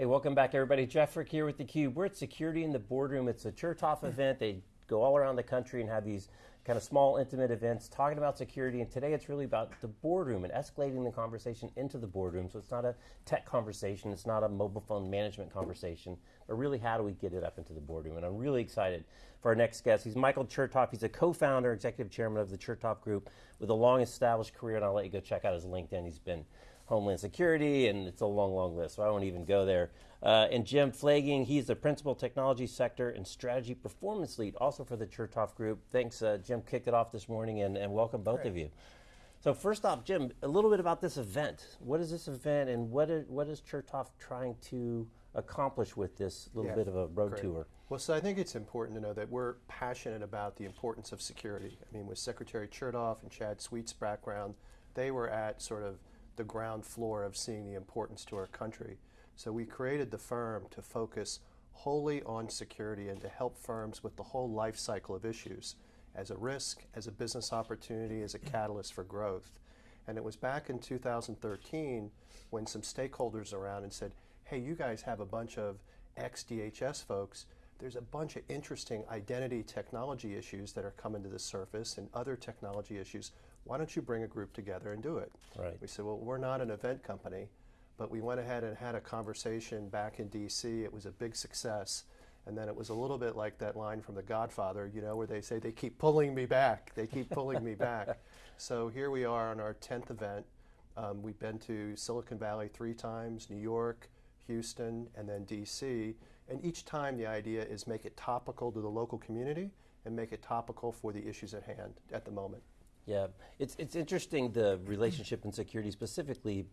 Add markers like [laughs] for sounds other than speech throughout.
Hey, welcome back, everybody. Jeff Frick here with theCUBE. We're at Security in the Boardroom. It's a Chertoff event. They go all around the country and have these kind of small, intimate events talking about security. And today it's really about the boardroom and escalating the conversation into the boardroom. So it's not a tech conversation, it's not a mobile phone management conversation, but really how do we get it up into the boardroom? And I'm really excited for our next guest. He's Michael Chertoff. He's a co-founder, executive chairman of the Chertoff Group with a long established career. And I'll let you go check out his LinkedIn. He's been Homeland Security, and it's a long, long list, so I won't even go there. Uh, and Jim Pflaging, he's the Principal Technology Sector and Strategy Performance Lead, also for the Chertoff Group. Thanks, uh, Jim, kicked it off this morning, and, and welcome both Great. of you. So first off, Jim, a little bit about this event. What is this event, and what is, what is Chertoff trying to accomplish with this little yeah, bit of a road great. tour? Well, so I think it's important to know that we're passionate about the importance of security. I mean, with Secretary Chertoff and Chad Sweet's background, they were at sort of the ground floor of seeing the importance to our country. So we created the firm to focus wholly on security and to help firms with the whole life cycle of issues as a risk, as a business opportunity, as a catalyst for growth. And it was back in 2013 when some stakeholders around and said, hey, you guys have a bunch of ex-DHS folks. There's a bunch of interesting identity technology issues that are coming to the surface and other technology issues why don't you bring a group together and do it? Right. We said, well, we're not an event company, but we went ahead and had a conversation back in DC. It was a big success. And then it was a little bit like that line from The Godfather, you know, where they say, they keep pulling me back. They keep pulling me back. [laughs] So here we are on our 10th event. Um, we've been to Silicon Valley three times, New York, Houston, and then DC. And each time the idea is make it topical to the local community and make it topical for the issues at hand at the moment. Yeah, it's, it's interesting the relationship in security specifically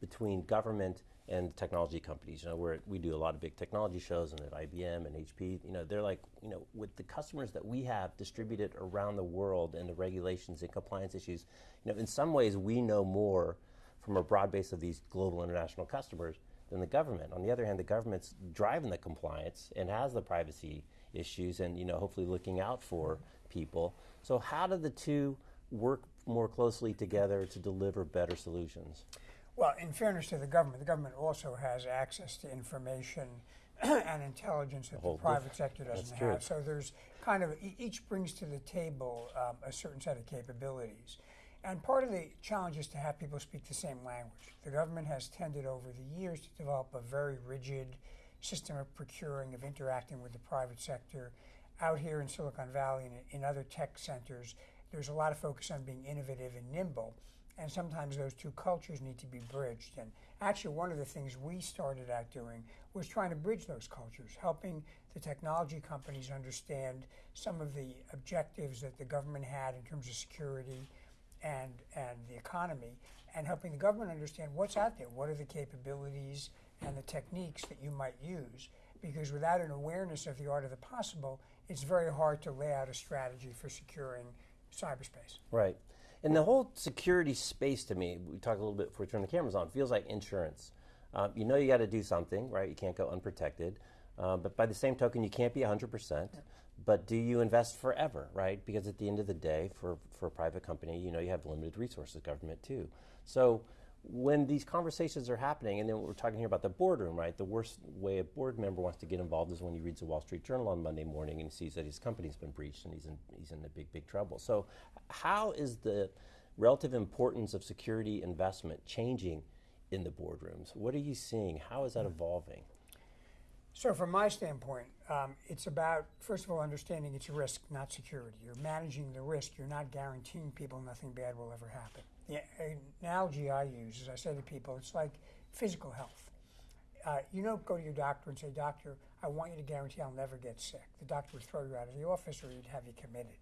between government and technology companies. You know, where we do a lot of big technology shows and at IBM and HP, you know, they're like, you know, with the customers that we have distributed around the world and the regulations and compliance issues, you know, in some ways we know more from a broad base of these global international customers than the government. On the other hand, the government's driving the compliance and has the privacy issues and, you know, hopefully looking out for people. So how do the two work more closely together to deliver better solutions? Well, in fairness to the government, the government also has access to information [clears throat] and intelligence that the, private sector doesn't have. So there's kind of, each brings to the table um, a certain set of capabilities. And part of the challenge is to have people speak the same language. The government has tended over the years to develop a very rigid system of procuring, of interacting with the private sector. Out here in Silicon Valley and in other tech centers, there's a lot of focus on being innovative and nimble, and sometimes those two cultures need to be bridged. And actually, one of the things we started out doing was trying to bridge those cultures, helping the technology companies understand some of the objectives that the government had in terms of security and, and the economy, and helping the government understand what's out there, what are the capabilities and the techniques that you might use. Because without an awareness of the art of the possible, it's very hard to lay out a strategy for securing cyberspace. Right. And the whole security space to me, we talk a little bit before we turn the cameras on, feels like insurance. Um, you know you got to do something, right? You can't go unprotected. Uh, but by the same token, you can't be 100%. Yeah. But do you invest forever, right? Because at the end of the day, for, for a private company, you know you have limited resources, government too. So when these conversations are happening, and then we're talking here about the boardroom, right? The worst way a board member wants to get involved is when he reads the Wall Street Journal on Monday morning and sees that his company's been breached and he's in, he's in a big, big trouble. So how is the relative importance of security investment changing in the boardrooms? What are you seeing? How is that evolving? So from my standpoint, um, it's about, first of all, understanding it's a risk, not security. You're managing the risk. You're not guaranteeing people nothing bad will ever happen. The analogy I use is I say to people, it's like physical health. Uh, you don't go to your doctor and say, doctor, I want you to guarantee I'll never get sick. The doctor would throw you out of the office or he'd have you committed.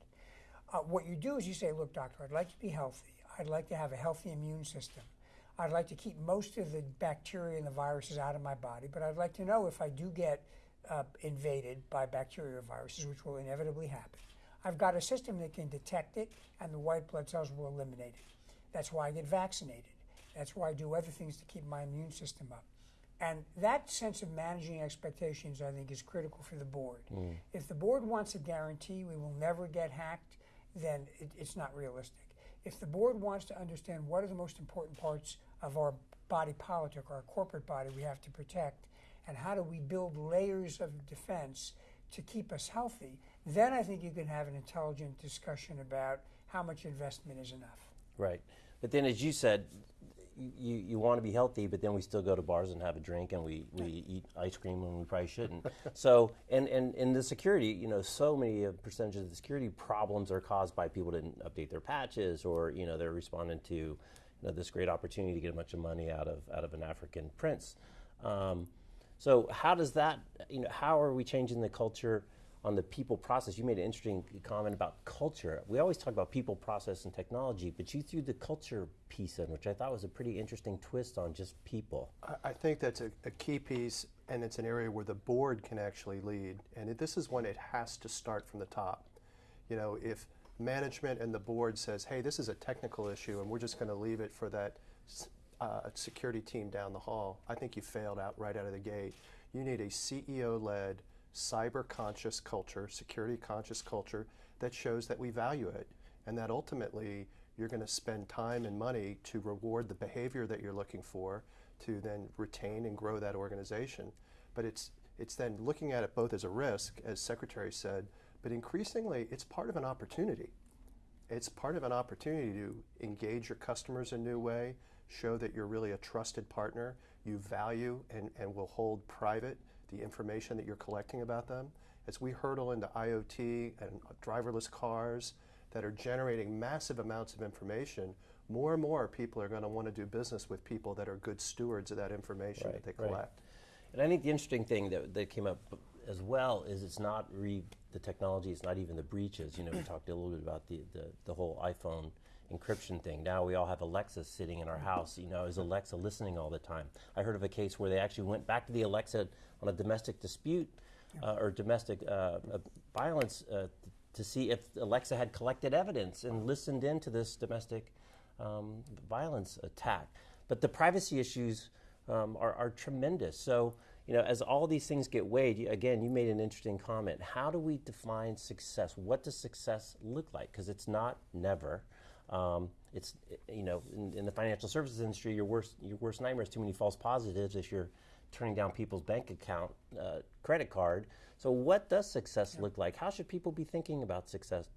Uh, what you do is you say, look, doctor, I'd like to be healthy. I'd like to have a healthy immune system. I'd like to keep most of the bacteria and the viruses out of my body, but I'd like to know if I do get uh, invaded by bacteria or viruses, which will inevitably happen. I've got a system that can detect it, and the white blood cells will eliminate it. That's why I get vaccinated. That's why I do other things to keep my immune system up. And that sense of managing expectations, I think, is critical for the board. Mm. If the board wants a guarantee we will never get hacked, then it, it's not realistic. If the board wants to understand what are the most important parts of our body politic, our corporate body we have to protect, and how do we build layers of defense to keep us healthy, then I think you can have an intelligent discussion about how much investment is enough. Right. But then, as you said, you, you want to be healthy, but then we still go to bars and have a drink and we, we eat ice cream when we probably shouldn't. [laughs] so, and, and, and the security, you know, so many uh, percentages of the security problems are caused by people didn't update their patches or, you know, they're responding to you know, this great opportunity to get a bunch of money out of, out of an African prince. Um, so how does that, you know, how are we changing the culture on the people process? You made an interesting comment about culture. We always talk about people process and technology, but you threw the culture piece in, which I thought was a pretty interesting twist on just people. I, think that's a, a, key piece, and it's an area where the board can actually lead. And it, this is when it has to start from the top. You know, if management and the board says, hey, this is a technical issue and we're just going to leave it for that uh, security team down the hall, I think you failed out right out of the gate. You need a CEO led, cyber conscious culture, security conscious culture that shows that we value it and that ultimately you're going to spend time and money to reward the behavior that you're looking for to then retain and grow that organization. But it's, it's then looking at it both as a risk, as Secretary said, but increasingly it's part of an opportunity. It's part of an opportunity to engage your customers in a new way, show that you're really a trusted partner, you value and, and will hold private the information that you're collecting about them. As we hurdle into IoT and driverless cars that are generating massive amounts of information, more and more people are going to want to do business with people that are good stewards of that information right, that they collect. Right. And I think the interesting thing that, that came up as well is it's not re the technology, it's not even the breaches. You know, we [clears throat] talked a little bit about the, the, the whole iPhone encryption thing. Now we all have Alexa sitting in our house. You know, is Alexa listening all the time? I heard of a case where they actually went back to the Alexa on a domestic dispute uh, or domestic uh, uh, violence uh, to see if Alexa had collected evidence and listened in to this domestic um, violence attack. But the privacy issues um, are, are tremendous. So you know, as all these things get weighed, again, you made an interesting comment. How do we define success? What does success look like? Because it's not never. Um, it's you know, in, in, the financial services industry, your worst your worst nightmare is too many false positives if you're turning down people's bank account, uh, credit card. So, what does success yeah. look like? How should people be thinking about success?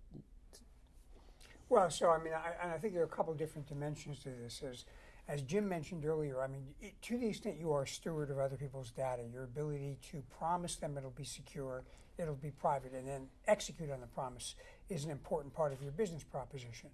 Well, so I mean, I, I think there are a couple different dimensions to this. Is as Jim mentioned earlier, I mean, it, to the extent you are a steward of other people's data, your ability to promise them it'll be secure, it'll be private, and then execute on the promise is an important part of your business proposition.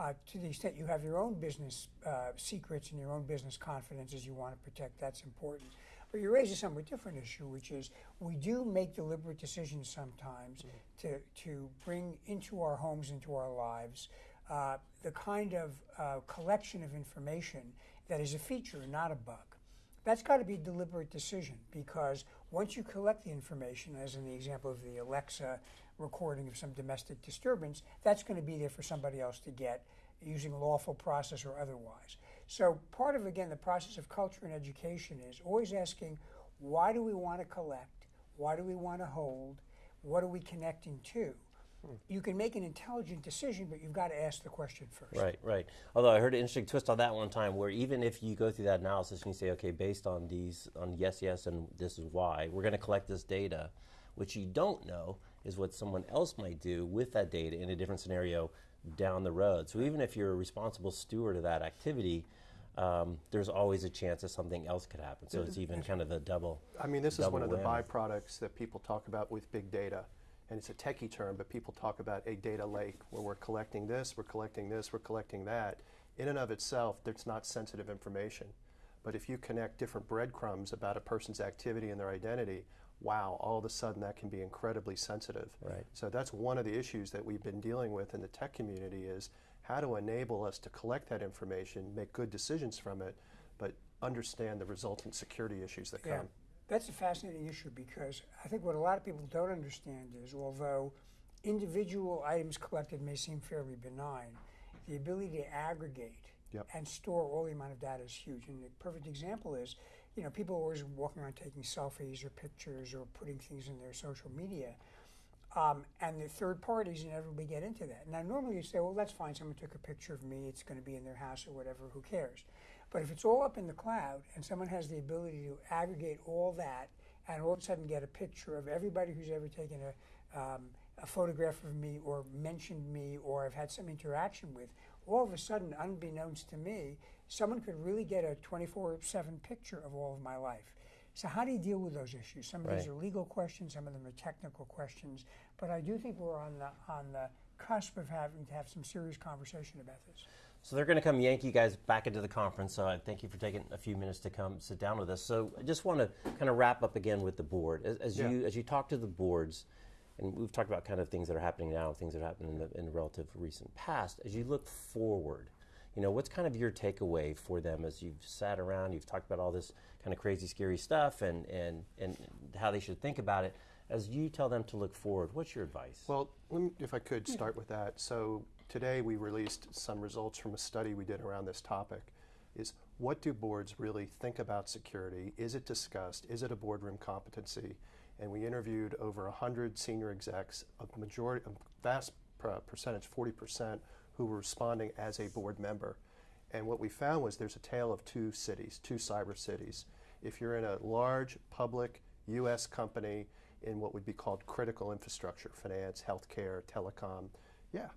Uh, to the extent you have your own business uh, secrets and your own business confidences you want to protect, that's important. But you raise a somewhat different issue, which is we do make deliberate decisions sometimes mm-hmm. to, to bring into our homes, into our lives, uh, the kind of uh, collection of information that is a feature, not a bug. That's got to be a deliberate decision because once you collect the information, as in the example of the Alexa recording of some domestic disturbance, that's going to be there for somebody else to get using lawful process or otherwise. So, part of, again, the process of culture and education is always asking why do we want to collect? Why do we want to hold? What are we connecting to? You can make an intelligent decision, but you've got to ask the question first. Right, right. Although I heard an interesting twist on that one time, where even if you go through that analysis and you say, okay, based on these, on yes, yes, and this is why, we're going to collect this data, which you don't know is what someone else might do with that data in a different scenario down the road. So even if you're a responsible steward of that activity, um, there's always a chance that something else could happen. So it's even kind of a double. I mean, this is one of the byproducts that people talk about with big data and it's a techie term, but people talk about a data lake where we're collecting this, we're collecting this, we're collecting that. In and of itself, there's not sensitive information. But if you connect different breadcrumbs about a person's activity and their identity, wow, all of a sudden that can be incredibly sensitive. Right. So that's one of the issues that we've been dealing with in the tech community is how to enable us to collect that information, make good decisions from it, but understand the resultant security issues that yeah. come. That's a fascinating issue because I think what a lot of people don't understand is although individual items collected may seem fairly benign, the ability to aggregate yep. and store all the amount of data is huge. And the perfect example is, you know, people are always walking around taking selfies or pictures or putting things in their social media. Um, and the third parties inevitably get into that. Now, normally you say, well, that's fine. Someone took a picture of me. It's going to be in their house or whatever. Who cares? But if it's all up in the cloud and someone has the ability to aggregate all that and all of a sudden get a picture of everybody who's ever taken a, um, a photograph of me or mentioned me or I've had some interaction with, all of a sudden, unbeknownst to me, someone could really get a 24 7 picture of all of my life. So, how do you deal with those issues? Some of these are legal questions, some of them are technical questions, but I do think we're on the, on the cusp of having to have some serious conversation about this. So they're going to come yank you guys back into the conference. So I thank you for taking a few minutes to come sit down with us. So I just want to kind of wrap up again with the board. As, as Yeah. you as you talk to the boards, and we've talked about kind of things that are happening now, things that happened in the, in the relative recent past. As you look forward, you know, what's kind of your takeaway for them as you've sat around, you've talked about all this kind of crazy, scary stuff, and and and how they should think about it. As you tell them to look forward, what's your advice? Well, let me, if I could start with that. So today we released some results from a study we did around this topic. Is what do boards really think about security? Is it discussed? Is it a boardroom competency? And we interviewed over 100 senior execs, a majority, a vast percentage, 40%, who were responding as a board member. And what we found was there's a tale of two cities, two cyber cities. If you're in a large public U.S. company in what would be called critical infrastructure, finance, healthcare, telecom, yeah,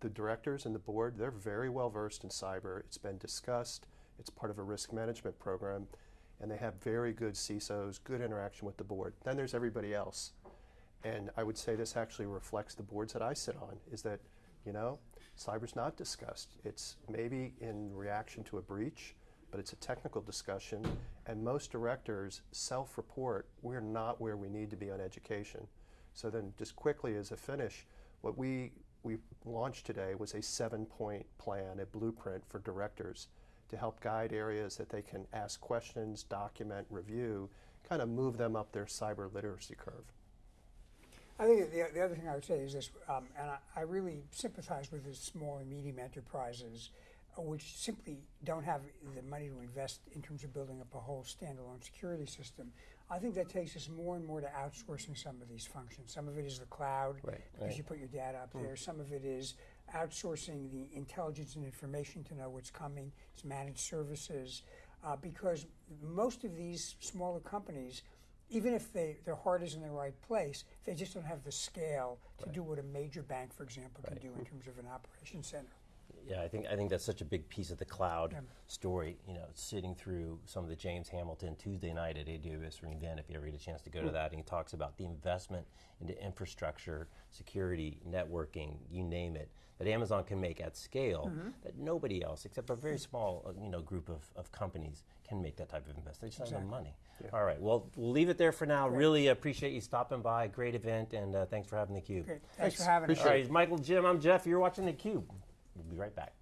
the directors and the board, they're very well versed in cyber. It's been discussed, it's part of a risk management program, and they have very good CISOs, good interaction with the board. Then there's everybody else. And I would say this actually reflects the boards that I sit on, is that, you know, cyber's not discussed. It's maybe in reaction to a breach, but it's a technical discussion. And most directors self report we're not where we need to be on education. So then, just quickly as a finish, what we, we launched today was a seven point plan, a blueprint for directors to help guide areas that they can ask questions, document, review, kind of move them up their cyber literacy curve. I think the, the other thing I would say is this, um, and I, I really sympathize with the small and medium enterprises, uh, which simply don't have the money to invest in terms of building up a whole standalone security system. I think that takes us more and more to outsourcing some of these functions. Some of it is the cloud, Right, because right. you put your data up there. Some of it is outsourcing the intelligence and information to know what's coming. It's managed services, uh, because most of these smaller companies even if they, their heart is in the right place, they just don't have the scale to do what a major bank, for example, can do in terms of an operations center. Yeah, I think I think that's such a big piece of the cloud Yeah. story. You know, sitting through some of the James Hamilton Tuesday night at AWS reInvent, if you ever get a chance to go to that, and he talks about the investment into infrastructure, security, networking, you name it, that Amazon can make at scale that nobody else, except a very small, uh, you know, group of, of companies, can make that type of investment. They just have the money. All right, well, we'll leave it there for now. Really appreciate you stopping by. Great event, and uh, thanks for having the cube. Great. Thanks, Thanks. for having us. All right, Michael, Jim, I'm Jeff. You're watching the Cube. We'll be right back.